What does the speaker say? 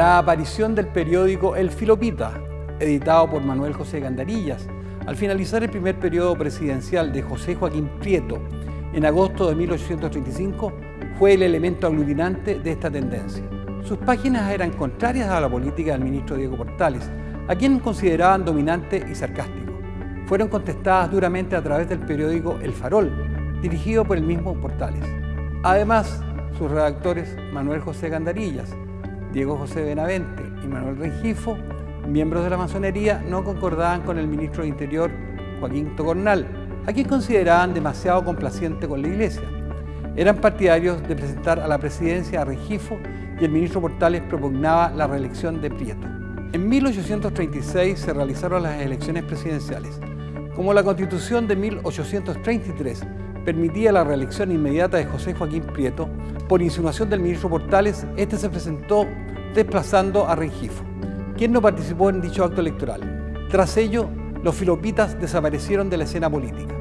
la aparición del periódico El Filopita, editado por Manuel José Gandarillas, al finalizar el primer periodo presidencial de José Joaquín Prieto en agosto de 1835, fue el elemento aglutinante de esta tendencia. Sus páginas eran contrarias a la política del ministro Diego Portales, a quien consideraban dominante y sarcástico. Fueron contestadas duramente a través del periódico El Farol, dirigido por el mismo Portales. Además, sus redactores Manuel José Gandarillas, Diego José Benavente y Manuel Rengifo, miembros de la masonería, no concordaban con el ministro de Interior, Joaquín Tocornal, a quien consideraban demasiado complaciente con la Iglesia. Eran partidarios de presentar a la presidencia a Rengifo y el ministro Portales propugnaba la reelección de Prieto. En 1836 se realizaron las elecciones presidenciales. Como la Constitución de 1833 permitía la reelección inmediata de José Joaquín Prieto, por insinuación del ministro Portales, este se presentó desplazando a Rengifo, quien no participó en dicho acto electoral. Tras ello, los filopitas desaparecieron de la escena política.